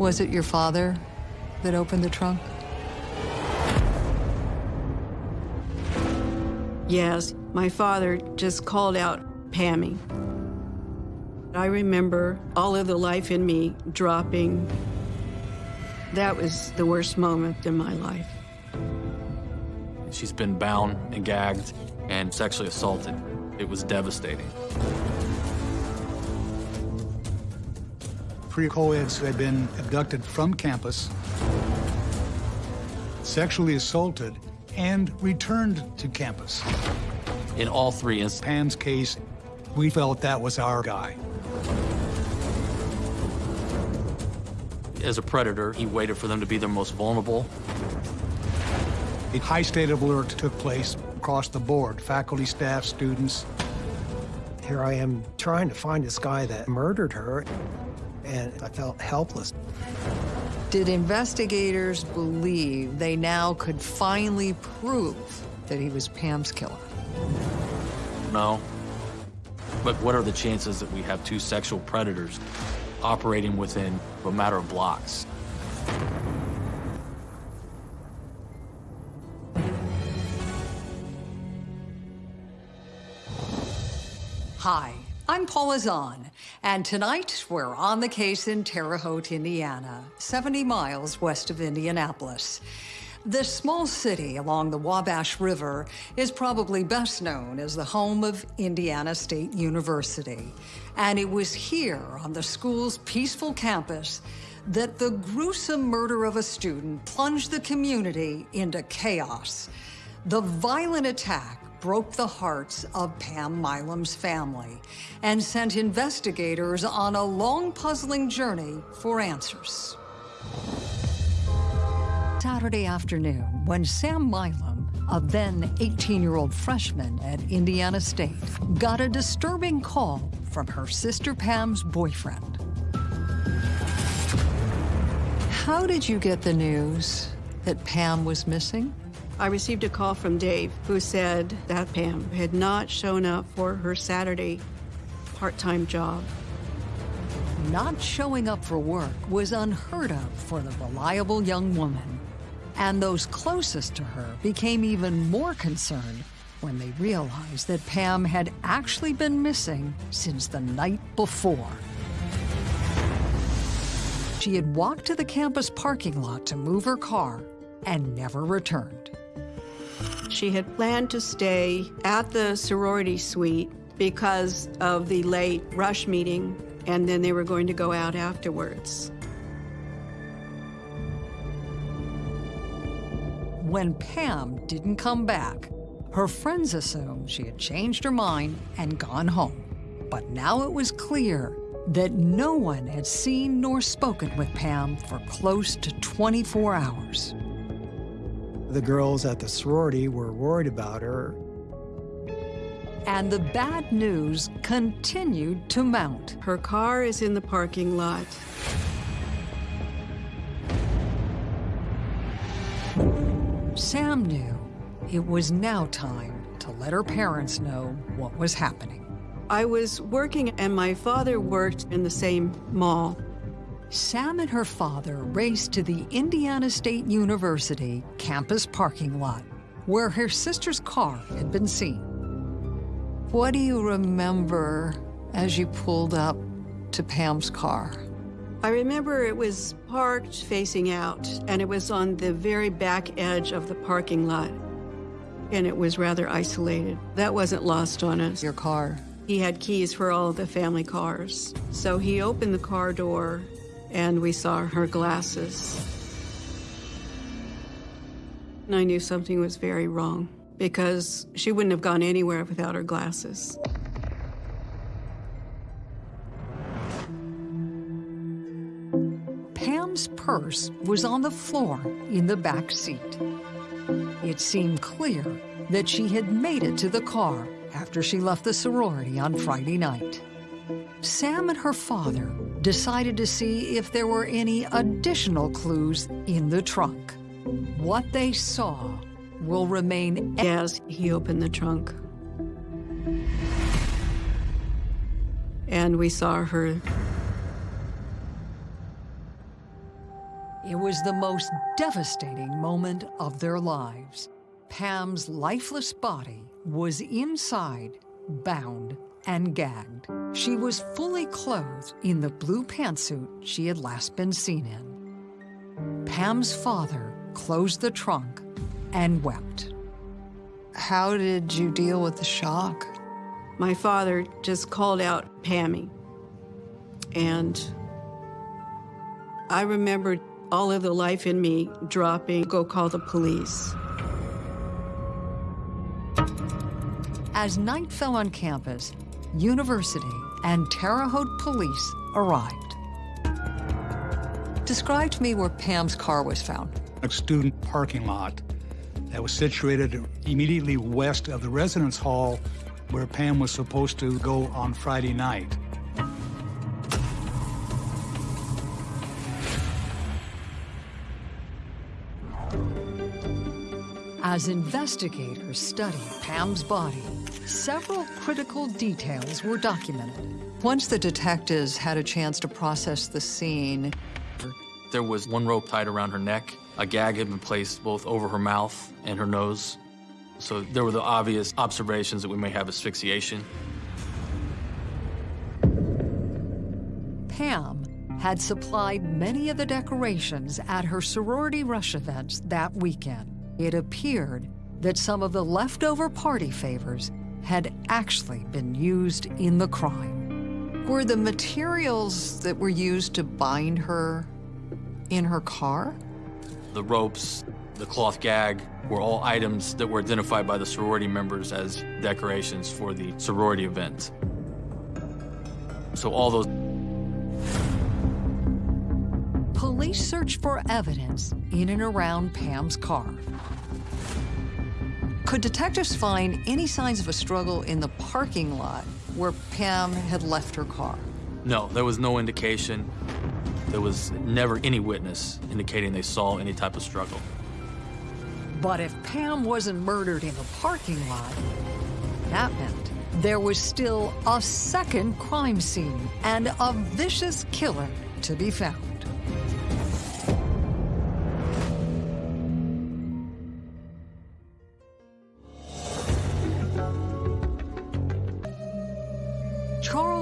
Was it your father that opened the trunk? Yes, my father just called out, Pammy. I remember all of the life in me dropping. That was the worst moment in my life. She's been bound and gagged and sexually assaulted. It was devastating. Pre-co-eds who had been abducted from campus, sexually assaulted, and returned to campus. In all three instances, Pam's case, we felt that was our guy. as a predator, he waited for them to be their most vulnerable. A high state of alert took place across the board, faculty, staff, students. Here I am trying to find this guy that murdered her, and I felt helpless. Did investigators believe they now could finally prove that he was Pam's killer? No. But what are the chances that we have two sexual predators operating within a matter of blocks? Hi, I'm Paula Zahn, and tonight we're on the case in Terre Haute, Indiana, 70 miles west of Indianapolis. This small city along the Wabash River is probably best known as the home of Indiana State University. And it was here on the school's peaceful campus that the gruesome murder of a student plunged the community into chaos. The violent attack broke the hearts of Pam Milam's family and sent investigators on a long, puzzling journey for answers. Saturday afternoon, when Sam Milam, a then 18-year-old freshman at Indiana State, got a disturbing call from her sister Pam's boyfriend. How did you get the news that Pam was missing? I received a call from Dave who said that Pam had not shown up for her Saturday part-time job. Not showing up for work was unheard of for the reliable young woman. And those closest to her became even more concerned when they realized that Pam had actually been missing since the night before. She had walked to the campus parking lot to move her car and never returned. She had planned to stay at the sorority suite because of the late rush meeting, and then they were going to go out afterwards. When Pam didn't come back, her friends assumed she had changed her mind and gone home. But now it was clear that no one had seen nor spoken with Pam for close to 24 hours. The girls at the sorority were worried about her. And the bad news continued to mount. Her car is in the parking lot. Sam knew it was now time to let her parents know what was happening. I was working and my father worked in the same mall. Sam and her father raced to the Indiana State University campus parking lot, where her sister's car had been seen. What do you remember as you pulled up to Pam's car? I remember it was parked facing out, and it was on the very back edge of the parking lot. And it was rather isolated. That wasn't lost on us. Your car. He had keys for all the family cars. So he opened the car door, and we saw her glasses. And I knew something was very wrong because she wouldn't have gone anywhere without her glasses. Pam's purse was on the floor in the back seat. It seemed clear that she had made it to the car after she left the sorority on Friday night. Sam and her father decided to see if there were any additional clues in the trunk. What they saw will remain As he opened the trunk. And we saw her It was the most devastating moment of their lives. Pam's lifeless body was inside, bound and gagged. She was fully clothed in the blue pantsuit she had last been seen in. Pam's father closed the trunk and wept. How did you deal with the shock? My father just called out Pammy. And I remembered all of the life in me dropping, go call the police. As night fell on campus, university and Terre Haute police arrived. Describe to me where Pam's car was found. A student parking lot that was situated immediately west of the residence hall where Pam was supposed to go on Friday night. As investigators studied Pam's body, several critical details were documented. Once the detectives had a chance to process the scene, There was one rope tied around her neck. A gag had been placed both over her mouth and her nose. So there were the obvious observations that we may have asphyxiation. Pam had supplied many of the decorations at her sorority rush events that weekend. It appeared that some of the leftover party favors had actually been used in the crime. Were the materials that were used to bind her in her car? The ropes, the cloth gag were all items that were identified by the sorority members as decorations for the sorority event. So all those Police searched for evidence in and around Pam's car. Could detectives find any signs of a struggle in the parking lot where Pam had left her car? No, there was no indication. There was never any witness indicating they saw any type of struggle. But if Pam wasn't murdered in a parking lot, that meant there was still a second crime scene and a vicious killer to be found.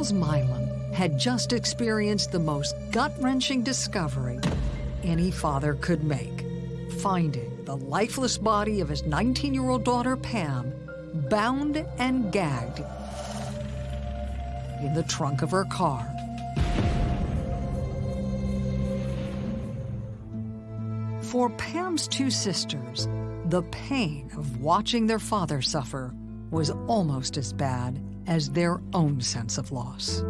Charles Milam had just experienced the most gut-wrenching discovery any father could make, finding the lifeless body of his 19-year-old daughter, Pam, bound and gagged in the trunk of her car. For Pam's two sisters, the pain of watching their father suffer was almost as bad as their own sense of loss.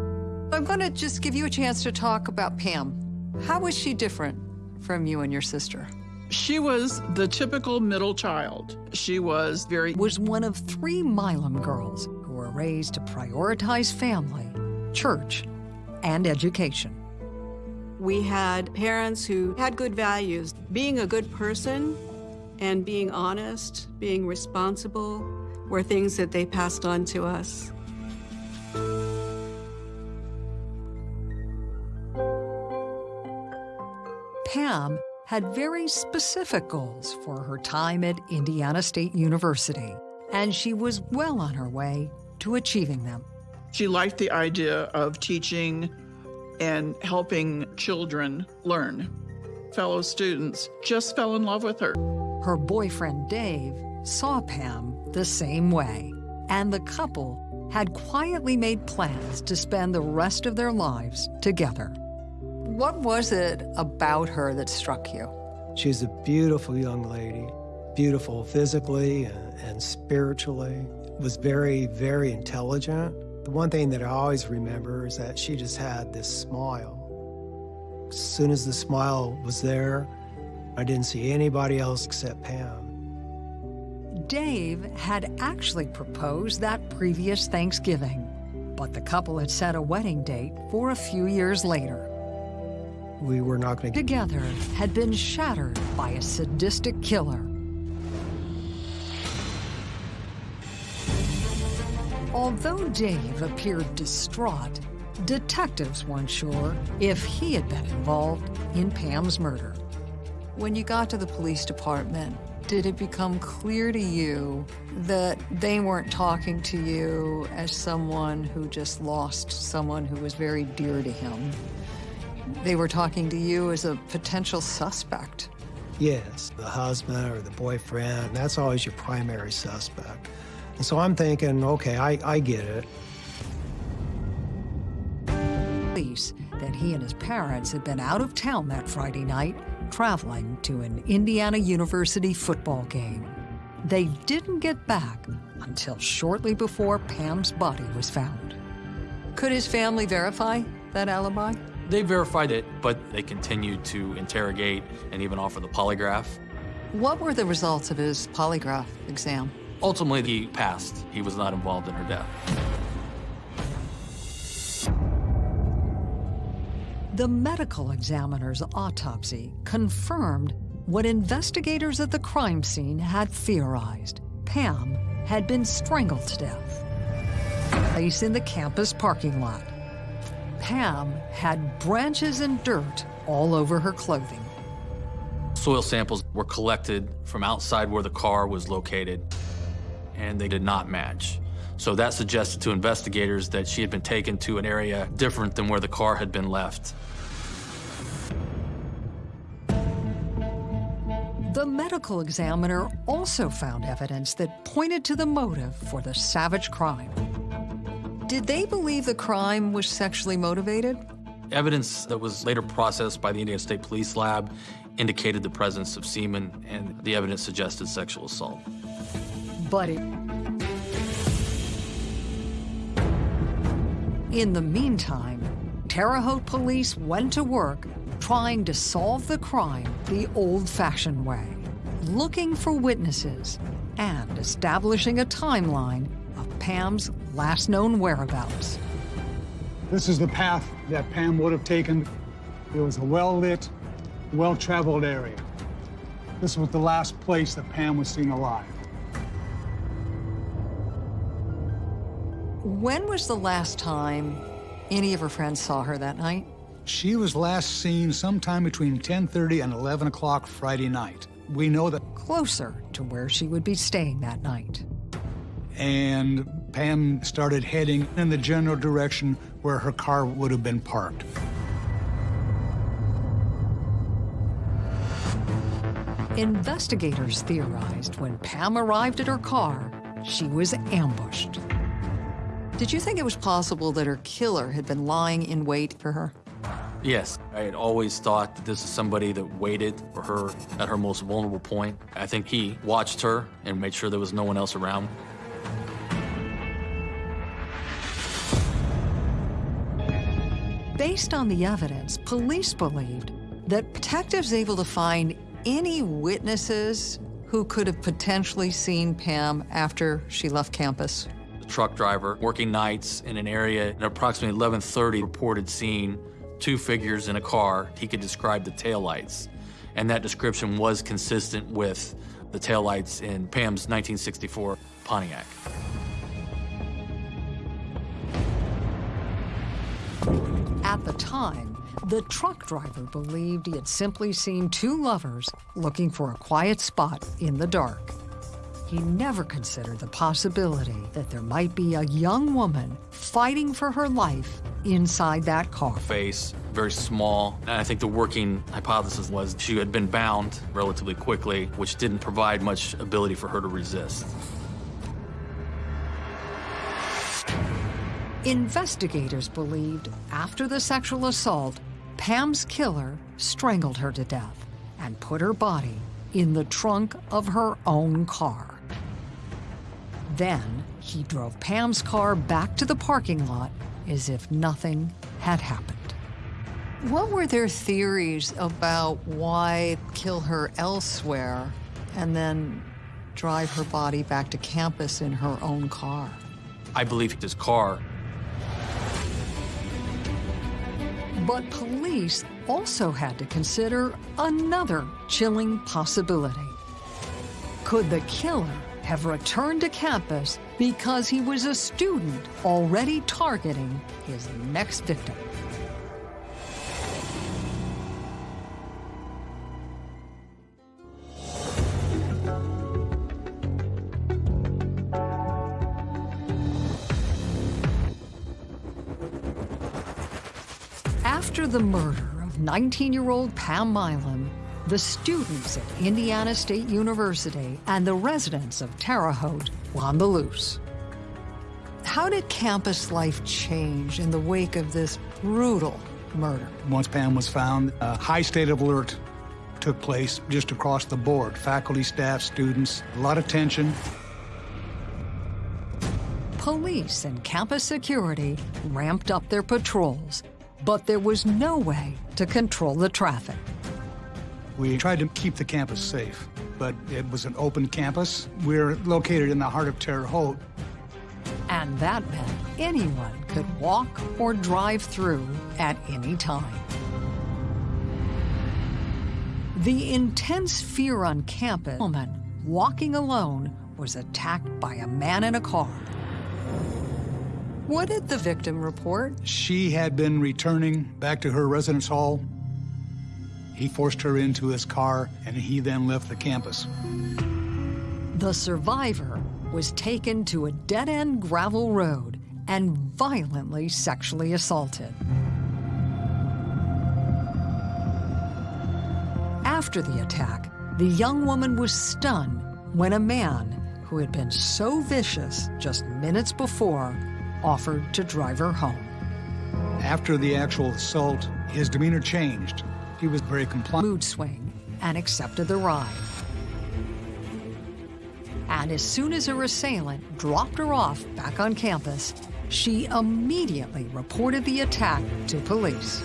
I'm going to just give you a chance to talk about Pam. How was she different from you and your sister? She was the typical middle child. She was very Was one of three Milam girls who were raised to prioritize family, church, and education. We had parents who had good values. Being a good person and being honest, being responsible, were things that they passed on to us. Pam had very specific goals for her time at Indiana State University, and she was well on her way to achieving them. She liked the idea of teaching and helping children learn. Fellow students just fell in love with her. Her boyfriend Dave saw Pam the same way, and the couple had quietly made plans to spend the rest of their lives together. What was it about her that struck you? She's a beautiful young lady, beautiful physically and, spiritually, was very, very intelligent. The one thing that I always remember is that she just had this smile. As soon as the smile was there, I didn't see anybody else except Pam. Dave had actually proposed that previous Thanksgiving, but the couple had set a wedding date for a few years later. We were not going to get Together had been shattered by a sadistic killer. Although Dave appeared distraught, detectives weren't sure if he had been involved in Pam's murder. When you got to the police department, did it become clear to you that they weren't talking to you as someone who just lost someone who was very dear to him? They were talking to you as a potential suspect. Yes, the husband or the boyfriend, that's always your primary suspect. And so I'm thinking, okay, I, I get it. Police that he and his parents had been out of town that Friday night, traveling to an Indiana University football game. They didn't get back until shortly before Pam's body was found. Could his family verify that alibi? They verified it, but they continued to interrogate and even offer the polygraph. What were the results of his polygraph exam? Ultimately, he passed. He was not involved in her death. The medical examiner's autopsy confirmed what investigators at the crime scene had theorized. Pam had been strangled to death. Placed in the campus parking lot. Pam had branches and dirt all over her clothing. Soil samples were collected from outside where the car was located, and they did not match. So that suggested to investigators that she had been taken to an area different than where the car had been left. The medical examiner also found evidence that pointed to the motive for the savage crime. Did they believe the crime was sexually motivated? Evidence that was later processed by the Indiana State Police Lab indicated the presence of semen, and the evidence suggested sexual assault. But it... In the meantime, Terre Haute police went to work trying to solve the crime the old-fashioned way, looking for witnesses and establishing a timeline of Pam's last known whereabouts. This is the path that Pam would have taken. It was a well-lit, well-traveled area. This was the last place that Pam was seen alive. When was the last time any of her friends saw her that night? She was last seen sometime between 10:30 and 11 o'clock Friday night. We know that. Closer to where she would be staying that night. And Pam started heading in the general direction where her car would have been parked. Investigators theorized when Pam arrived at her car, she was ambushed. Did you think it was possible that her killer had been lying in wait for her? Yes, I had always thought that this is somebody that waited for her at her most vulnerable point. I think he watched her and made sure there was no one else around. Based on the evidence, police believed that detectives able to find any witnesses who could have potentially seen Pam after she left campus. The truck driver working nights in an area at approximately 11:30 reported seeing two figures in a car. He could describe the taillights, and that description was consistent with the taillights in Pam's 1964 Pontiac. At the time, the truck driver believed he had simply seen two lovers looking for a quiet spot in the dark. He never considered the possibility that there might be a young woman fighting for her life inside that car. Face, very small. And I think the working hypothesis was she had been bound relatively quickly, which didn't provide much ability for her to resist. Investigators believed after the sexual assault, Pam's killer strangled her to death and put her body in the trunk of her own car. Then he drove Pam's car back to the parking lot as if nothing had happened. What were their theories about why kill her elsewhere and then drive her body back to campus in her own car? I believe his car But police also had to consider another chilling possibility. Could the killer have returned to campus because he was a student already targeting his next victim? The murder of 19-year-old Pam Milam, the students at Indiana State University and the residents of Terre Haute were on the loose. How did campus life change in the wake of this brutal murder? Once Pam was found, a high state of alert took place just across the board. Faculty, staff, students, a lot of tension. Police and campus security ramped up their patrols, but there was no way to control the traffic. We tried to keep the campus safe, but it was an open campus. We're located in the heart of Terre Haute. And that meant anyone could walk or drive through at any time. The intense fear on campus, woman walking alone was attacked by a man in a car. What did the victim report? She had been returning back to her residence hall he forced her into his car, and he then left the campus. The survivor was taken to a dead-end gravel road and violently sexually assaulted. After the attack, the young woman was stunned when a man who had been so vicious just minutes before offered to drive her home. After the actual assault, his demeanor changed. He was very compliant. Mood swing and accepted the ride. And as soon as her assailant dropped her off back on campus, she immediately reported the attack to police.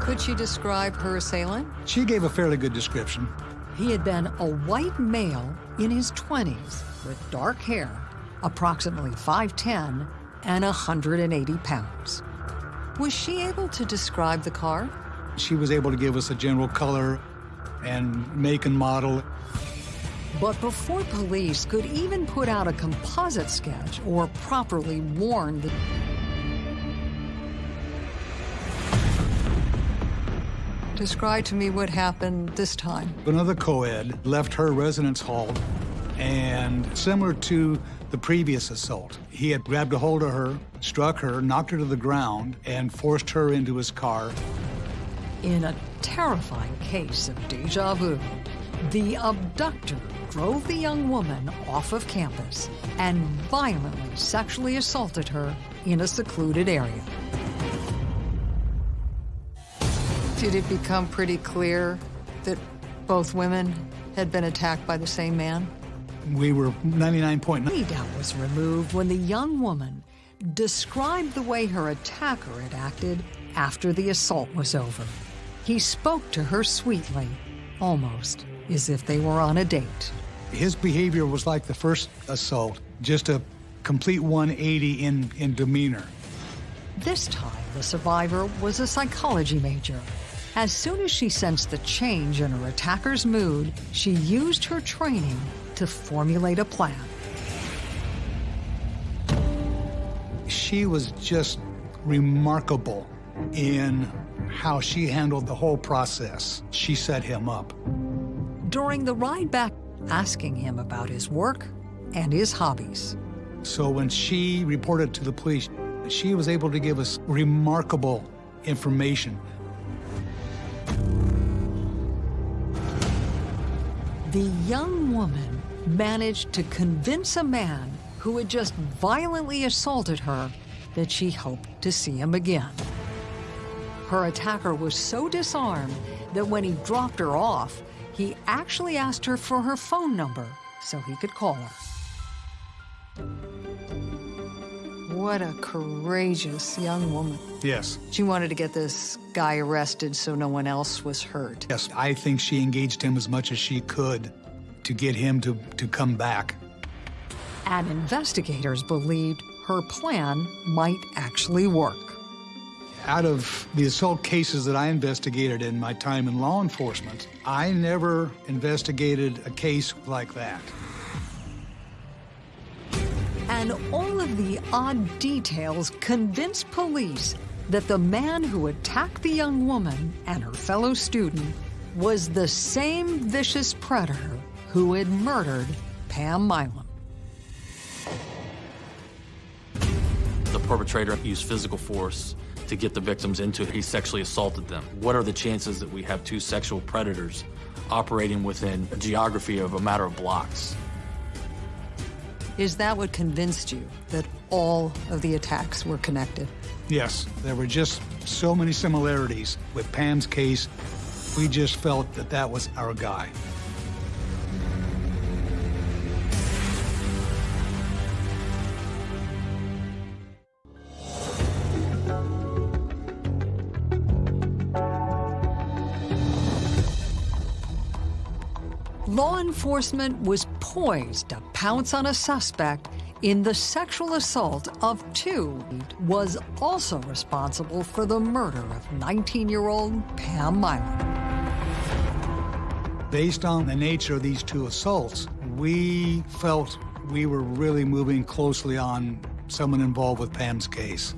Could she describe her assailant? She gave a fairly good description. He had been a white male in his 20s with dark hair, approximately 5'10", and 180 pounds. Was she able to describe the car? She was able to give us a general color and make and model. But before police could even put out a composite sketch or properly warn the... Describe to me what happened this time. Another co-ed left her residence hall and similar to the previous assault. He had grabbed a hold of her, struck her, knocked her to the ground, and forced her into his car. In a terrifying case of deja vu, the abductor drove the young woman off of campus and violently sexually assaulted her in a secluded area. Did it become pretty clear that both women had been attacked by the same man? We were 99.9. Any doubt was removed when the young woman described the way her attacker had acted after the assault was over. He spoke to her sweetly, almost as if they were on a date. His behavior was like the first assault, just a complete 180 in, in demeanor. This time, the survivor was a psychology major. As soon as she sensed the change in her attacker's mood, she used her training to formulate a plan. She was just remarkable in how she handled the whole process. She set him up. During the ride back, asking him about his work and his hobbies. So when she reported to the police, she was able to give us remarkable information. The young woman managed to convince a man who had just violently assaulted her that she hoped to see him again. Her attacker was so disarmed that when he dropped her off, he actually asked her for her phone number so he could call her. What a courageous young woman. Yes. She wanted to get this guy arrested so no one else was hurt. Yes, I think she engaged him as much as she could to get him to, to come back. And investigators believed her plan might actually work. Out of the assault cases that I investigated in my time in law enforcement, I never investigated a case like that. And all of the odd details convinced police that the man who attacked the young woman and her fellow student was the same vicious predator who had murdered Pam Milam. The perpetrator used physical force to get the victims into. He sexually assaulted them. What are the chances that we have two sexual predators operating within a geography of a matter of blocks? Is that what convinced you that all of the attacks were connected? Yes, there were just so many similarities with Pam's case. We just felt that that was our guy. Enforcement was poised to pounce on a suspect in the sexual assault of two was also responsible for the murder of 19-year-old Pam Milam. Based on the nature of these two assaults, we felt we were really moving closely on someone involved with Pam's case.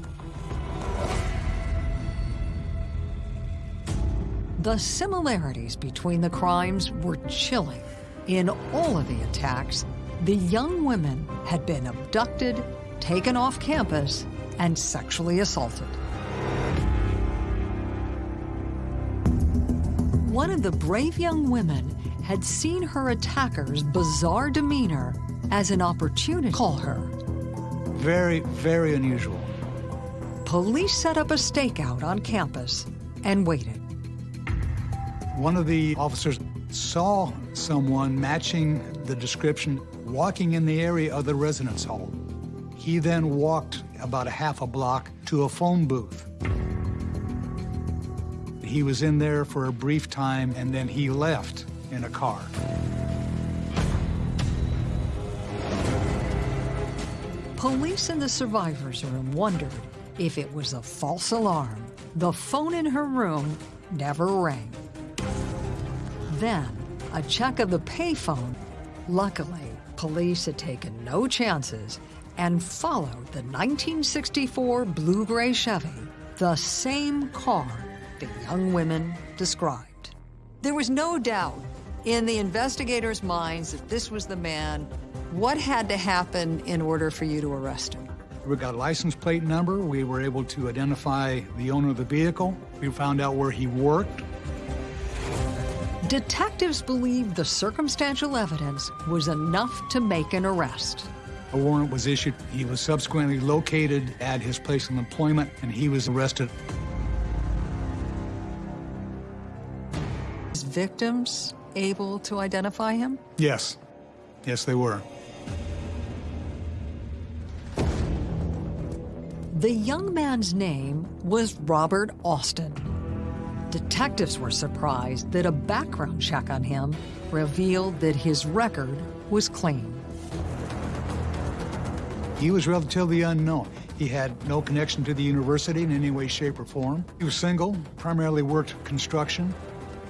The similarities between the crimes were chilling. In all of the attacks, the young women had been abducted, taken off campus, and sexually assaulted. One of the brave young women had seen her attacker's bizarre demeanor as an opportunity to call her. Very, very unusual. Police set up a stakeout on campus and waited. One of the officers saw someone matching the description walking in the area of the residence hall. He then walked about a half a block to a phone booth. He was in there for a brief time and then he left in a car. Police in the survivor's room wondered if it was a false alarm. The phone in her room never rang. Then, a check of the payphone. Luckily, police had taken no chances and followed the 1964 blue-gray Chevy, the same car the young women described. There was no doubt in the investigators' minds that this was the man. What had to happen in order for you to arrest him? We got a license plate number. We were able to identify the owner of the vehicle. We found out where he worked. Detectives believed the circumstantial evidence was enough to make an arrest. A warrant was issued. He was subsequently located at his place of employment, and he was arrested. His victims able to identify him? Yes. Yes, they were. The young man's name was Robert Austin. Detectives were surprised that a background check on him revealed that his record was clean. He was relatively unknown. He had no connection to the university in any way, shape, or form. He was single, primarily worked construction.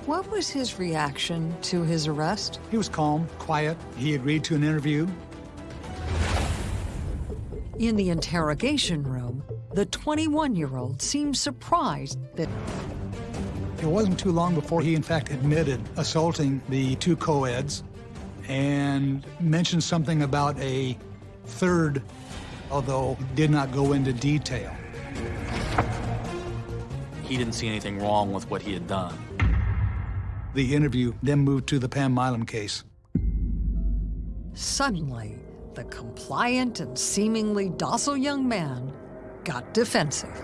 What was his reaction to his arrest? He was calm, quiet. He agreed to an interview. In the interrogation room, the 21-year-old seemed surprised that it wasn't too long before he, in fact, admitted assaulting the two co-eds and mentioned something about a third, although did not go into detail. He didn't see anything wrong with what he had done. The interview then moved to the Pam Milam case. Suddenly, the compliant and seemingly docile young man got defensive.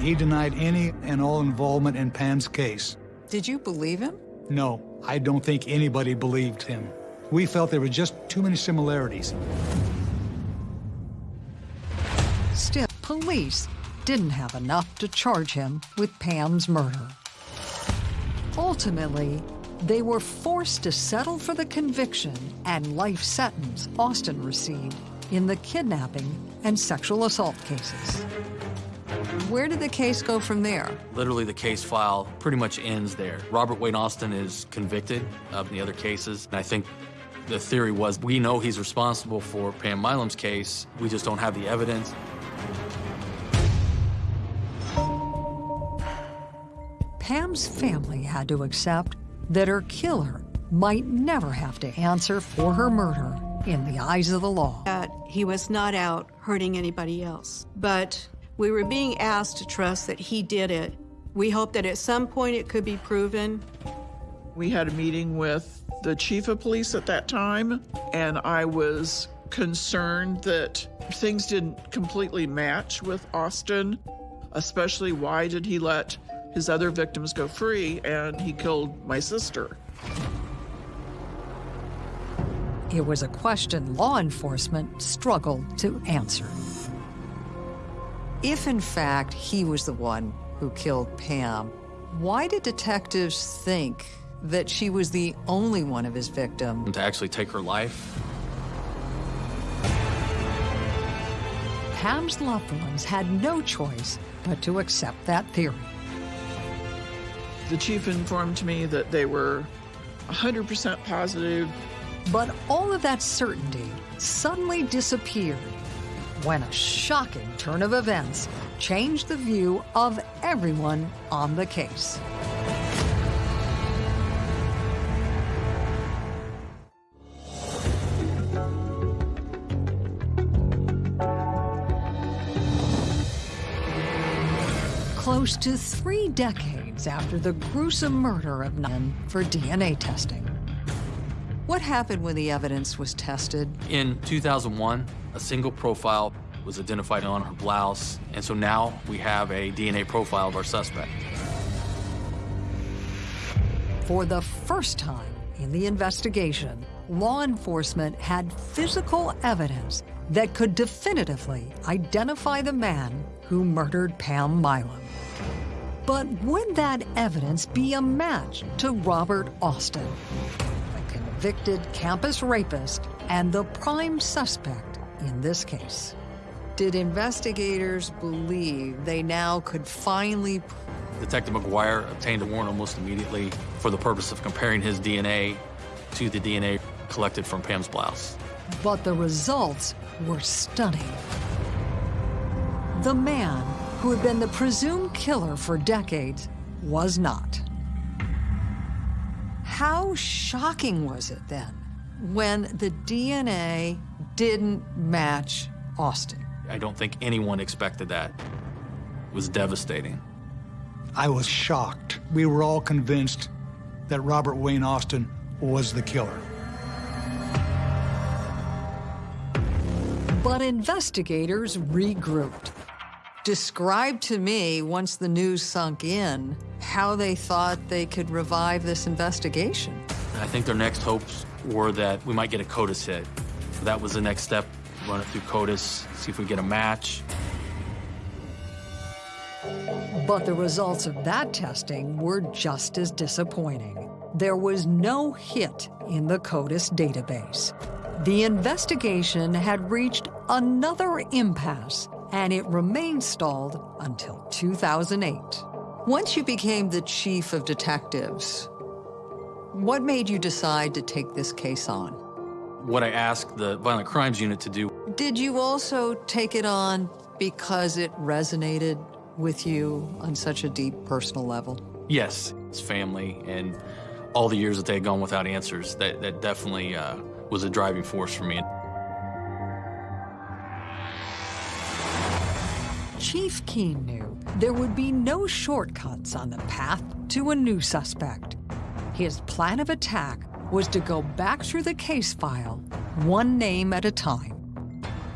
He denied any and all involvement in Pam's case. Did you believe him? No, I don't think anybody believed him. We felt there were just too many similarities. Still, police didn't have enough to charge him with Pam's murder. Ultimately, they were forced to settle for the conviction and life sentence Austin received in the kidnapping and sexual assault cases. Where did the case go from there? Literally, the case file pretty much ends there. Robert Wayne Austin is convicted of the other cases, and I think the theory was we know he's responsible for Pam Milam's case, we just don't have the evidence. Pam's family had to accept that her killer might never have to answer for her murder in the eyes of the law. That he was not out hurting anybody else. But we were being asked to trust that he did it. We hope that at some point it could be proven. We had a meeting with the chief of police at that time, and I was concerned that things didn't completely match with Austin, especially why did he let his other victims go free and he killed my sister. It was a question law enforcement struggled to answer. If, in fact, he was the one who killed Pam, why did detectives think that she was the only one of his victims? To actually take her life, Pam's loved ones had no choice but to accept that theory. The chief informed me that they were 100% positive. But all of that certainty suddenly disappeared when a shocking turn of events changed the view of everyone on the case. Close to three decades after the gruesome murder of Nan for DNA testing. What happened when the evidence was tested? In 2001, a single profile was identified on her blouse, and so now we have a DNA profile of our suspect. For the first time in the investigation, law enforcement had physical evidence that could definitively identify the man who murdered Pam Milam. But would that evidence be a match to Robert Austin, a convicted campus rapist and the prime suspect in this case? Did investigators believe they now could finally Detective McGuire obtained a warrant almost immediately for the purpose of comparing his DNA to the DNA collected from Pam's blouse. But the results were stunning. The man who had been the presumed killer for decades was not. How shocking was it then when the DNA didn't match Austin? I don't think anyone expected that. It was devastating. I was shocked. We were all convinced that Robert Wayne Austin was the killer. But investigators regrouped. Describe to me, once the news sunk in, how they thought they could revive this investigation. I think their next hopes were that we might get a CODIS hit. That was the next step, run it through CODIS, see if we get a match. But the results of that testing were just as disappointing. There was no hit in the CODIS database. The investigation had reached another impasse, and it remained stalled until 2008. Once you became the chief of detectives, what made you decide to take this case on? What I asked the Violent Crimes Unit to do, Did you also take it on because it resonated with you on such a deep personal level? yes, it's family and all the years that they had gone without answers, that, that definitely uh, was a driving force for me. Chief Keen knew there would be no shortcuts on the path to a new suspect. His plan of attack was to go back through the case file, one name at a time.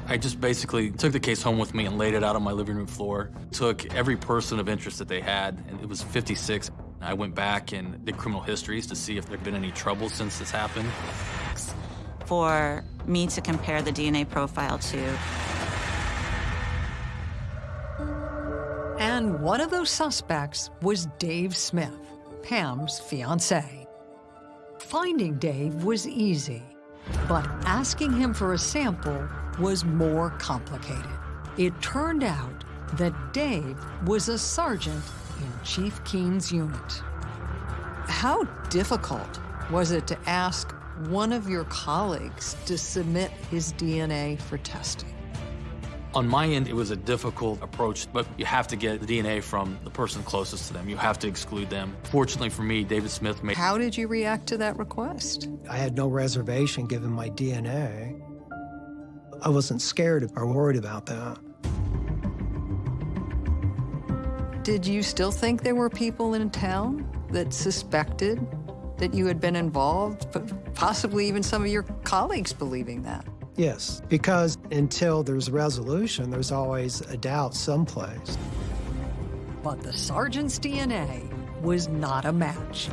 I just basically took the case home with me and laid it out on my living room floor. Took every person of interest that they had, and it was 56. I went back and did criminal histories to see if there'd been any trouble since this happened. for me to compare the DNA profile to. And one of those suspects was Dave Smith, Pam's fiance. Finding Dave was easy, but asking him for a sample was more complicated. It turned out that Dave was a sergeant in Chief Keene's unit. How difficult was it to ask one of your colleagues to submit his DNA for testing? On my end, it was a difficult approach, but you have to get the DNA from the person closest to them. You have to exclude them. Fortunately for me, David Smith made. How did you react to that request? I had no reservation given my DNA. I wasn't scared or worried about that. Did you still think there were people in town that suspected that you had been involved, but possibly even some of your colleagues believing that? Yes, because until there's resolution, there's always a doubt someplace. But the sergeant's DNA was not a match.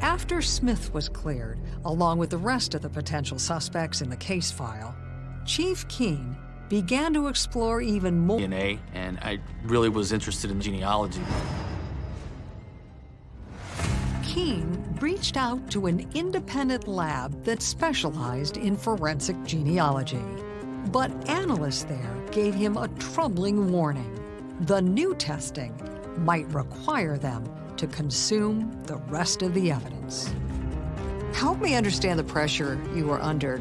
After Smith was cleared, along with the rest of the potential suspects in the case file, Chief Keene began to explore even more DNA, and I really was interested in genealogy. Keene reached out to an independent lab that specialized in forensic genealogy. But analysts there gave him a troubling warning. The new testing might require them to consume the rest of the evidence. Help me understand the pressure you were under.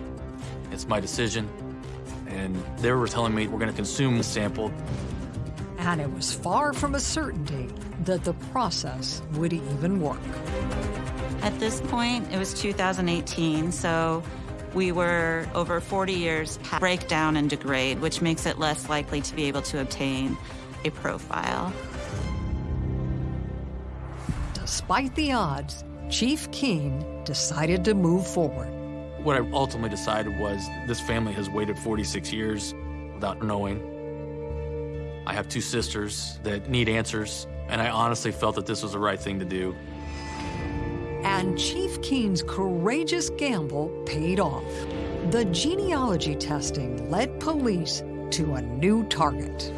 It's my decision, and they were telling me we're going to consume the sample. And it was far from a certainty that the process would even work. At this point, it was 2018, so we were over 40 years past breakdown and degrade, which makes it less likely to be able to obtain a profile. Despite the odds, Chief Keene decided to move forward. What I ultimately decided was this family has waited 46 years without knowing. I have two sisters that need answers, and I honestly felt that this was the right thing to do. And Chief Keene's courageous gamble paid off. The genealogy testing led police to a new target.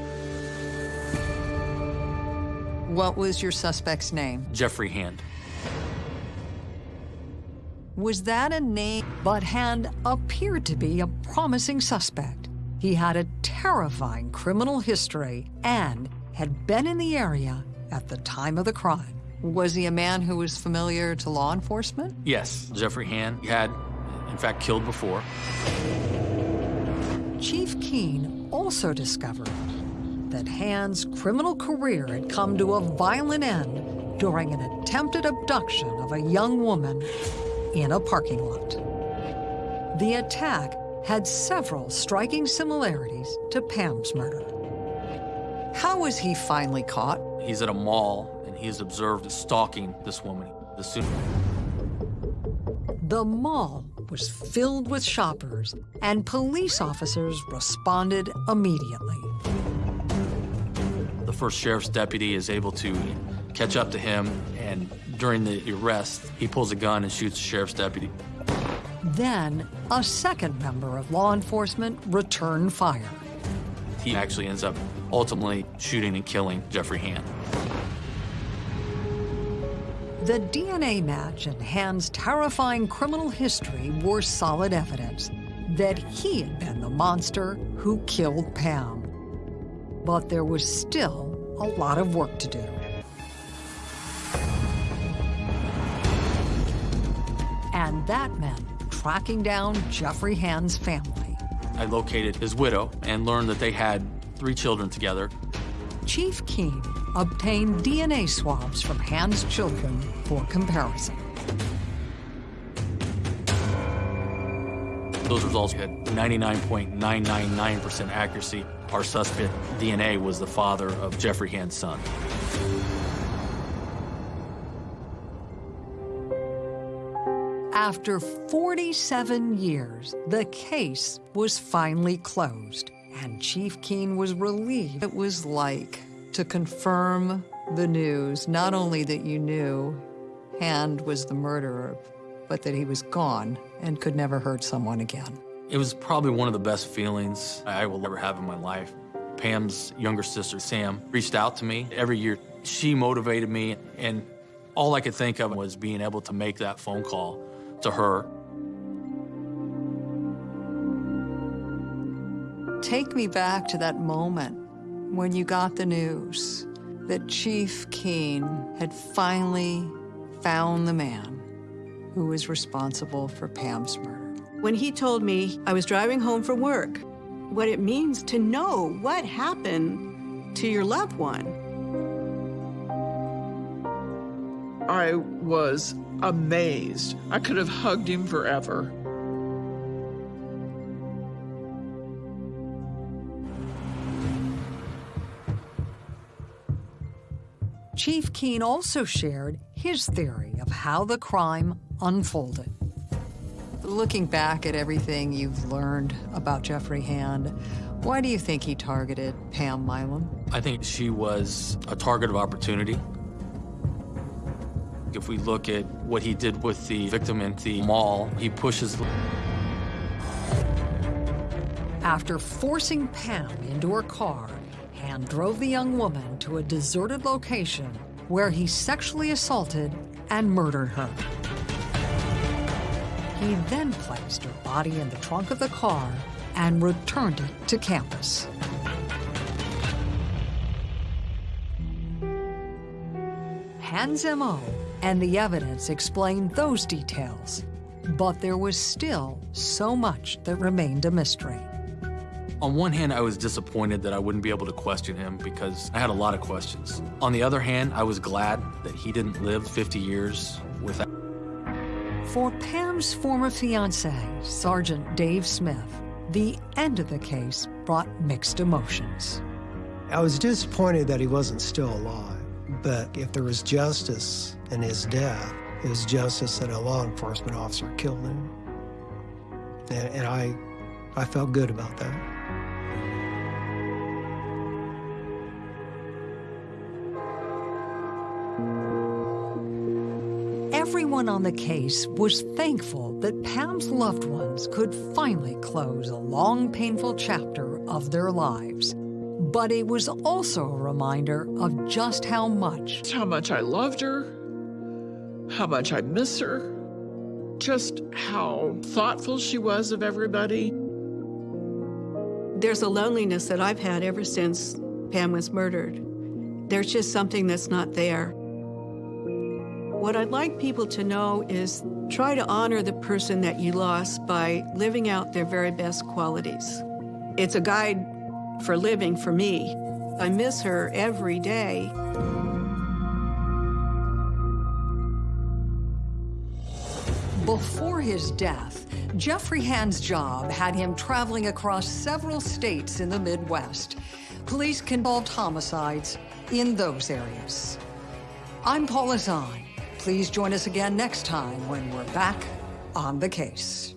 What was your suspect's name? Jeffrey Hand. Was that a name? But Hand appeared to be a promising suspect. He had a terrifying criminal history and had been in the area at the time of the crime. Was he a man who was familiar to law enforcement? Yes, Jeffrey Hand had, in fact, killed before. Chief Keene also discovered that Hand's criminal career had come to a violent end during an attempted abduction of a young woman in a parking lot. The attack had several striking similarities to Pam's murder. How was he finally caught? He's at a mall and he's observed stalking this woman. The soon The mall was filled with shoppers, and police officers responded immediately. the first sheriff's deputy is able to catch up to him, and during the arrest, he pulls a gun and shoots the sheriff's deputy. Then, a second member of law enforcement returned fire. He actually ends up ultimately shooting and killing Jeffrey Hand. The DNA match and Hand's terrifying criminal history were solid evidence that he had been the monster who killed Pam. But there was still a lot of work to do. And that meant tracking down Jeffrey Hand's family. I located his widow and learned that they had three children together. Chief Keene obtained DNA swabs from Hand's children for comparison. Those results had 99.999% accuracy. Our suspect DNA was the father of Jeffrey Hand's son. After 47 years, the case was finally closed, and Chief Keene was relieved. It was like to confirm the news, not only that you knew Hand was the murderer, but that he was gone and could never hurt someone again. It was probably one of the best feelings I will ever have in my life. Pam's younger sister, Sam, reached out to me every year. She motivated me, and all I could think of was being able to make that phone call to her. Take me back to that moment when you got the news that Chief Keene had finally found the man who was responsible for Pam's murder. When he told me I was driving home from work, what it means to know what happened to your loved one. I was amazed. I could have hugged him forever. Chief Keene also shared his theory of how the crime unfolded. Looking back at everything you've learned about Jeffrey Hand, why do you think he targeted Pam Milam? I think she was a target of opportunity. If we look at what he did with the victim in the mall, he pushes. After forcing Pam into her car, Hand drove the young woman to a deserted location where he sexually assaulted and murdered her. He then placed her body in the trunk of the car and returned it to campus. Hand's MO and the evidence explained those details, but there was still so much that remained a mystery. On one hand, I was disappointed that I wouldn't be able to question him because I had a lot of questions. On the other hand, I was glad that he didn't live 50 years without. For Pam's former fiance, Sergeant Dave Smith, the end of the case brought mixed emotions. I was disappointed that he wasn't still alive, but if there was justice in his death, it was justice that a law enforcement officer killed him. And, and I, I felt good about that. Everyone on the case was thankful that Pam's loved ones could finally close a long, painful chapter of their lives. But it was also a reminder of just how much. How much I loved her, how much I miss her, just how thoughtful she was of everybody. There's a loneliness that I've had ever since Pam was murdered. There's just something that's not there. What I'd like people to know is try to honor the person that you lost by living out their very best qualities. It's a guide for living for me. I miss her every day. Before his death, Jeffrey Hand's job had him traveling across several states in the Midwest. Police involved homicides in those areas. I'm Paula Zahn. Please join us again next time when we're back on the case.